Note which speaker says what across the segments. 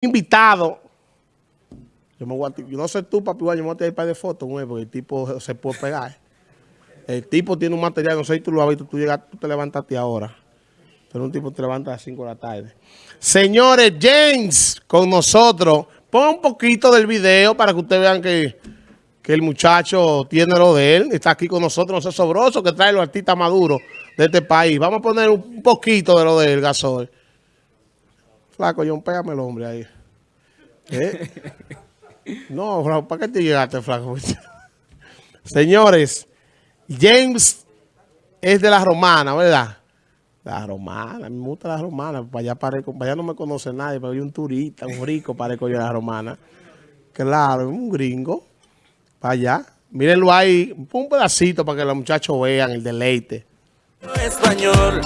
Speaker 1: invitado. Yo, me voy no sé tú, papi, yo me voy a tirar para de fotos, porque el tipo se puede pegar. El tipo tiene un material, no sé si tú lo has visto, tú, llegas, tú te levantaste ahora. Pero un tipo te levanta a las 5 de la tarde. Señores, James, con nosotros. Ponga un poquito del video para que ustedes vean que, que el muchacho tiene lo de él. Está aquí con nosotros, no sé, sobroso, que trae los artistas maduros de este país. Vamos a poner un poquito de lo de él, Gasol. Flaco, John, pégame el hombre ahí. ¿Eh? No, ¿para qué te llegaste, flaco? Señores, James es de la romana, ¿verdad? La romana, me gusta la romana. Para allá, parezco, para allá no me conoce nadie, pero hay un turista, un rico parezco yo de la romana. Claro, un gringo. Para allá. Mírenlo ahí, un pedacito para que los muchachos vean el deleite. Español.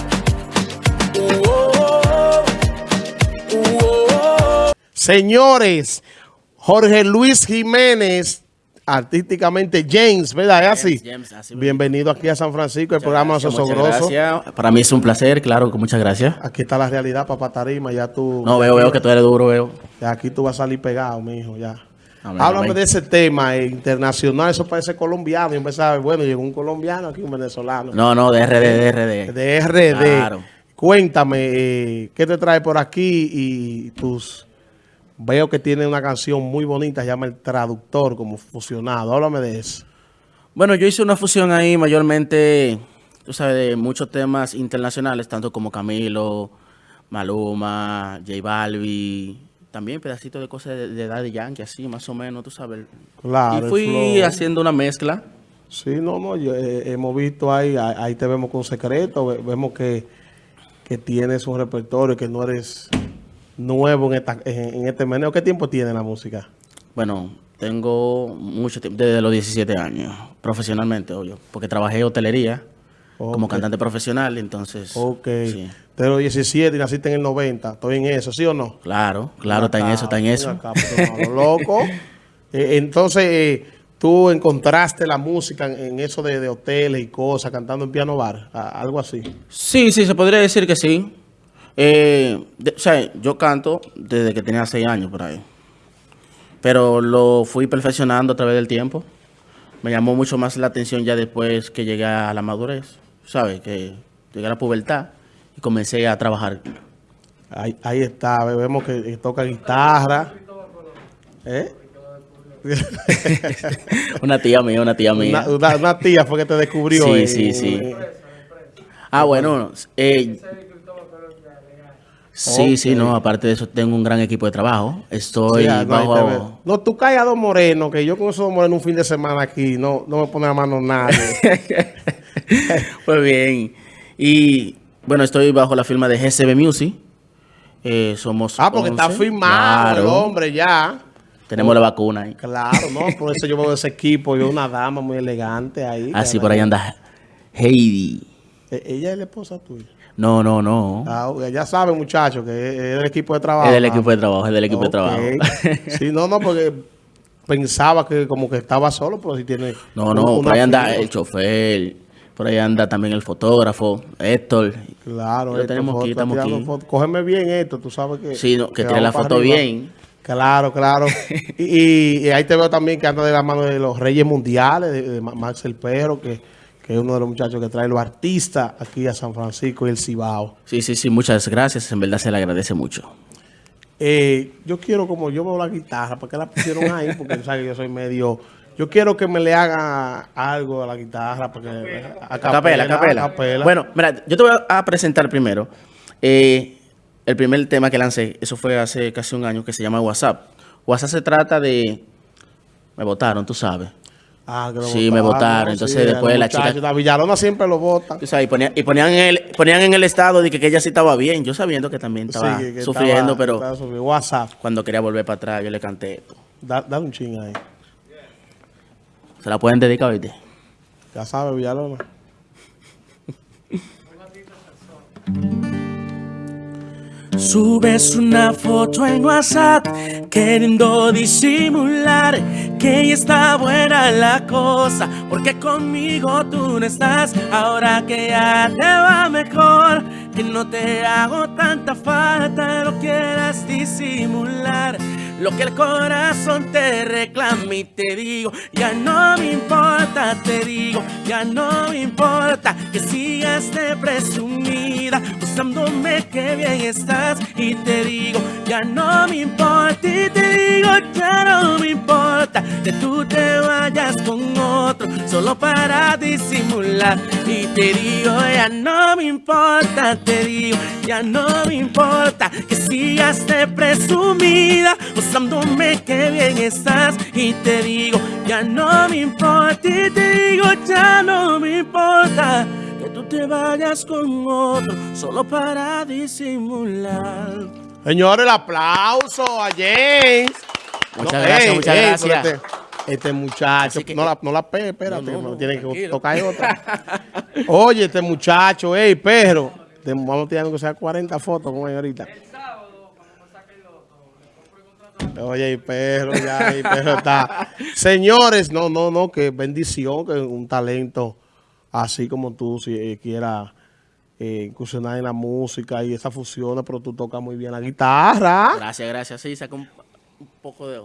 Speaker 1: Señores, Jorge Luis Jiménez, artísticamente James, ¿verdad? ¿Es así? Bienvenido aquí a San Francisco, el programa Sosogroso.
Speaker 2: Gracias. Para mí es un placer, claro, muchas gracias.
Speaker 1: Aquí está la realidad, papá Tarima, ya tú...
Speaker 2: No, veo, veo que tú eres duro, veo.
Speaker 1: Ya aquí tú vas a salir pegado, mijo, ya. Háblame de ese tema eh, internacional, eso parece colombiano. Yo pensaba, bueno, llegó un colombiano aquí, un venezolano.
Speaker 2: No, no, de RD, de RD.
Speaker 1: De RD. Claro. Cuéntame, eh, ¿qué te trae por aquí y tus Veo que tiene una canción muy bonita, se llama El Traductor, como fusionado. Háblame de eso.
Speaker 2: Bueno, yo hice una fusión ahí mayormente, tú sabes, de muchos temas internacionales, tanto como Camilo, Maluma, J Balbi, también pedacitos de cosas de, de Daddy Yankee, así más o menos, tú sabes. Claro. Y fui haciendo una mezcla.
Speaker 1: Sí, no, no, eh, hemos visto ahí, ahí te vemos con secreto, vemos que, que tienes un repertorio, que no eres nuevo en, esta, en, este meneo. ¿Qué tiempo tiene la música?
Speaker 2: Bueno, tengo mucho tiempo, desde los 17 años, profesionalmente, obvio, porque trabajé hotelería como cantante profesional, entonces...
Speaker 1: Ok, sí. de los 17 y naciste en el 90, ¿estoy en eso, sí o no?
Speaker 2: Claro, claro, está en eso, está en eso.
Speaker 1: Pues, loco. Eh, entonces, eh, tú encontraste la música en, eso de, de, hoteles y cosas, cantando en piano bar, algo así.
Speaker 2: Sí, sí, se podría decir que sí. Eh, o sea, yo canto desde que tenía seis años por ahí. Pero lo fui perfeccionando a través del tiempo. Me llamó mucho más la atención ya después que llegué a la madurez. ¿Sabes? Que llegué a la pubertad y comencé a trabajar.
Speaker 1: Ahí, ahí está, vemos que toca guitarra. ¿Eh?
Speaker 2: una tía mía, una tía mía.
Speaker 1: Una, tía fue que te descubrió.
Speaker 2: Sí, sí, sí. Ah, bueno. Eh, Sí, sí, no, aparte de eso tengo un gran equipo de trabajo. Estoy ah, bajo...
Speaker 1: No, tú caes a dos morenos, que yo con esos dos morenos un fin de semana aquí, no, no me pone a mano nadie.
Speaker 2: pues bien. Y bueno, estoy bajo la firma de GCB Music. Eh, somos
Speaker 1: Ah, porque está firmado el hombre ya.
Speaker 2: Tenemos la vacuna ahí.
Speaker 1: Claro, no, por eso yo veo ese equipo, yo una dama muy elegante ahí.
Speaker 2: Ah, sí, por ahí anda Heidi.
Speaker 1: E, ella es la esposa tuya.
Speaker 2: No, no, no.
Speaker 1: Ah, ya saben, muchachos, que es del equipo de trabajo.
Speaker 2: Es del equipo de trabajo, es del equipo de trabajo.
Speaker 1: sí, no, no, porque pensaba que como que estaba solo, pero si tiene...
Speaker 2: No, no, por ahí anda el chofer, por ahí anda también el fotógrafo, Héctor.
Speaker 1: Claro, Héctor, tenemos aquí, estamos aquí. Cógeme bien esto, tú sabes que...
Speaker 2: Sí, que, tiene la foto bien.
Speaker 1: Claro, claro. y, ahí te veo también que anda de la mano de los Reyes Mundiales, de Max el Perro, que que es uno de los muchachos que trae los artistas aquí a San Francisco y el Cibao.
Speaker 2: Sí, sí, sí, muchas gracias, en verdad se le agradece mucho.
Speaker 1: Eh, yo quiero, como yo veo la guitarra, ¿por qué la pusieron ahí? Porque tú sabes que yo soy medio... Yo quiero que me le haga algo a la guitarra, porque
Speaker 2: a capela, a capela, Bueno, mira, yo te voy a presentar primero eh, el primer tema que lancé, eso fue hace casi un año, que se llama WhatsApp. WhatsApp se trata de... Me votaron, tú sabes.
Speaker 1: Ah, que
Speaker 2: sí, me votaron. Entonces después la chica...
Speaker 1: La Villalona siempre lo vota.
Speaker 2: y, ponían, y ponían, en el, ponían en el estado de que, ella sí estaba bien. Yo sabiendo que también estaba sufriendo, pero...
Speaker 1: WhatsApp.
Speaker 2: Cuando quería volver para atrás, yo le canté esto.
Speaker 1: dale un ching ahí.
Speaker 2: ¿Se la pueden dedicar ahorita?
Speaker 1: Ya sabe, Villalona.
Speaker 3: Subes una foto en WhatsApp queriendo disimular que ya está buena la cosa porque conmigo tú no estás ahora que ya te va mejor
Speaker 2: que no te hago tanta falta, no quieras disimular. Lo que el corazón te reclama y te digo, ya no me importa, te digo, ya no me importa que sigas de presumida, usándome que bien estás y te digo, ya no me importa y te digo, ya no me importa que tú te vayas con otro solo para disimular y te digo, ya no me importa, te digo, ya no me importa que sigas de presumida, usándome que bien estás y te digo, ya no me importa y te digo, ya no me importa que tú te vayas con otro solo para disimular.
Speaker 1: Señores, el aplauso a James.
Speaker 4: Muchas
Speaker 1: No,
Speaker 4: gracias,
Speaker 1: ey,
Speaker 4: muchas
Speaker 1: ey,
Speaker 4: gracias.
Speaker 1: Este, este muchacho,
Speaker 4: que-
Speaker 1: no la, no la pegue, espérate,
Speaker 4: No, no, no,
Speaker 1: tiene que tocar otra. Oye, este muchacho, ey, perro, te- vamos a tirar que sea 40 fotos con él ahorita. Oye, y perro, ya, y perro está. Señores, no, no, no, que bendición, que un talento así como tú, si eh, quieras eh, incursionar en la música y esas fusiones, pero tú tocas muy bien la guitarra.
Speaker 4: Gracias, gracias. Sí, un, un poco de...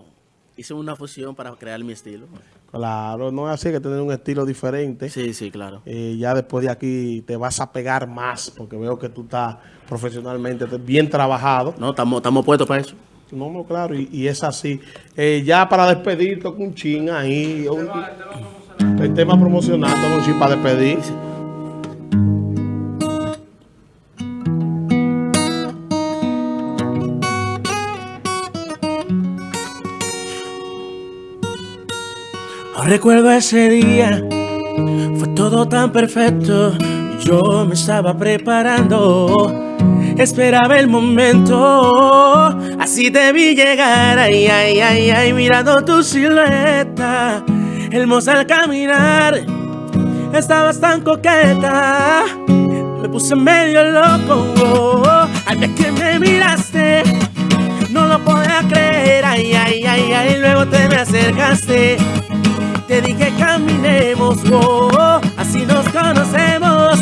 Speaker 4: Hice una fusión para crear mi estilo.
Speaker 1: Claro, no es así que tener un estilo diferente.
Speaker 4: Sí, sí, claro.
Speaker 1: Eh, ya después de aquí te vas a pegar más, porque veo que tú estás profesionalmente bien trabajado.
Speaker 4: No, estamos estamos puestos para eso.
Speaker 1: No, no, claro, y, y es así. Eh, ya para despedir, toca un chin ahí. un- el tema promocional, toca un chin para despedir.
Speaker 2: Recuerdo ese día, fue todo tan perfecto. Yo me estaba preparando, esperaba el momento. Así te vi llegar, ay, ay, ay, ay, mirando tu silueta. Hermosa al caminar, estabas tan coqueta. Me puse medio loco al ver que me miraste. No lo podía creer, ay, ay, ay, ay, luego te me acercaste. Te dije caminemos, oh, oh, así nos conocemos.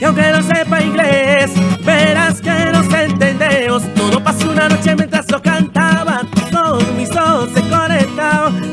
Speaker 2: Y aunque no sepa inglés, verás que nos entendemos. Todo pasó una noche mientras lo cantaba. Todos mis ojos se.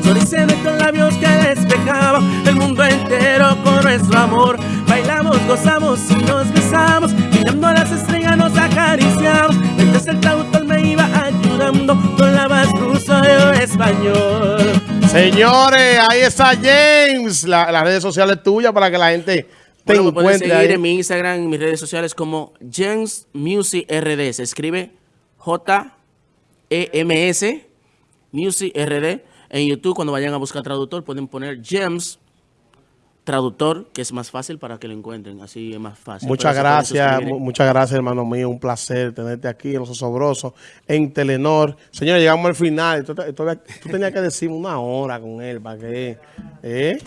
Speaker 2: Solo hice nuestros labios que despejaban el mundo entero con nuestro amor. Bailamos, gozamos y nos besamos. Mirando las estrellas nos acariciamos. Mientras el traductor me iba ayudando con la voz ruso yo español.
Speaker 1: Señores, ahí está James. La- las redes sociales tuyas para que la gente te
Speaker 4: Bueno, me pueden
Speaker 1: encuentre
Speaker 4: seguir
Speaker 1: ahí.
Speaker 4: en mi Instagram, en mis redes sociales como James Music RD. Se escribe J-E-M-S Music RD. En YouTube, cuando vayan a buscar traductor, pueden poner James Traductor, que es más fácil para que lo encuentren. Así es más fácil.
Speaker 1: Muchas gracias, muchas gracias, hermano mío. Un placer tenerte aquí en Los Osobrosos, en Telenor. Señores, llegamos al final. Tú, tenías que decirme una hora con él para que. ¿eh?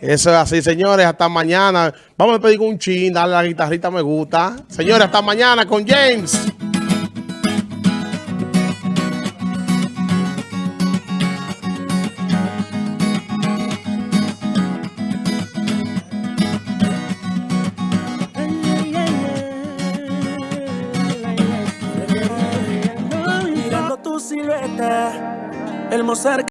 Speaker 1: Eso es así, señores. Hasta mañana. Vamos a pedir un chin, darle la guitarrita, me gusta. Señores, hasta mañana con James.
Speaker 2: Hermosa